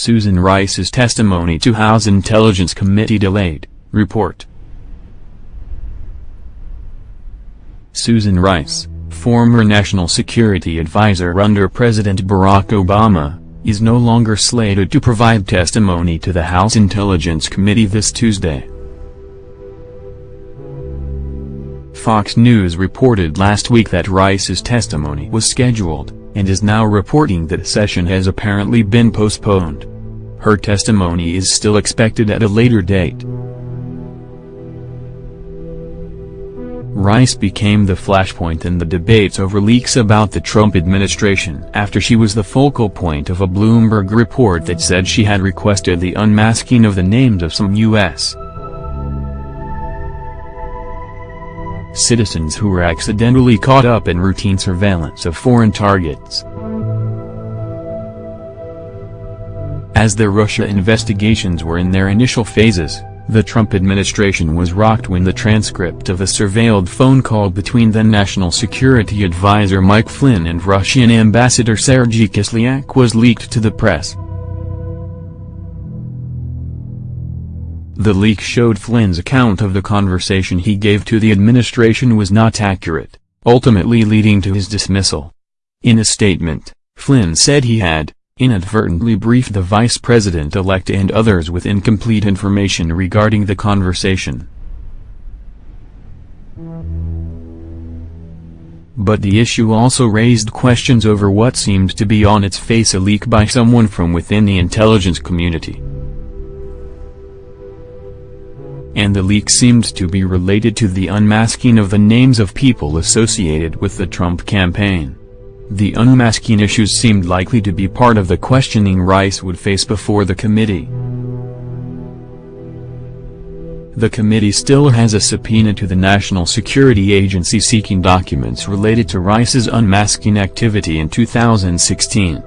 Susan Rice's testimony to House Intelligence Committee delayed, report. Susan Rice, former National Security Advisor under President Barack Obama, is no longer slated to provide testimony to the House Intelligence Committee this Tuesday. Fox News reported last week that Rice's testimony was scheduled, and is now reporting that session has apparently been postponed. Her testimony is still expected at a later date. Rice became the flashpoint in the debates over leaks about the Trump administration after she was the focal point of a Bloomberg report that said she had requested the unmasking of the names of some U.S. citizens who were accidentally caught up in routine surveillance of foreign targets. As the Russia investigations were in their initial phases, the Trump administration was rocked when the transcript of a surveilled phone call between then National Security Advisor Mike Flynn and Russian Ambassador Sergei Kislyak was leaked to the press. The leak showed Flynn's account of the conversation he gave to the administration was not accurate, ultimately leading to his dismissal. In a statement, Flynn said he had, inadvertently briefed the vice president-elect and others with incomplete information regarding the conversation. But the issue also raised questions over what seemed to be on its face a leak by someone from within the intelligence community. And the leak seemed to be related to the unmasking of the names of people associated with the Trump campaign. The unmasking issues seemed likely to be part of the questioning Rice would face before the committee. The committee still has a subpoena to the National Security Agency seeking documents related to Rice's unmasking activity in 2016.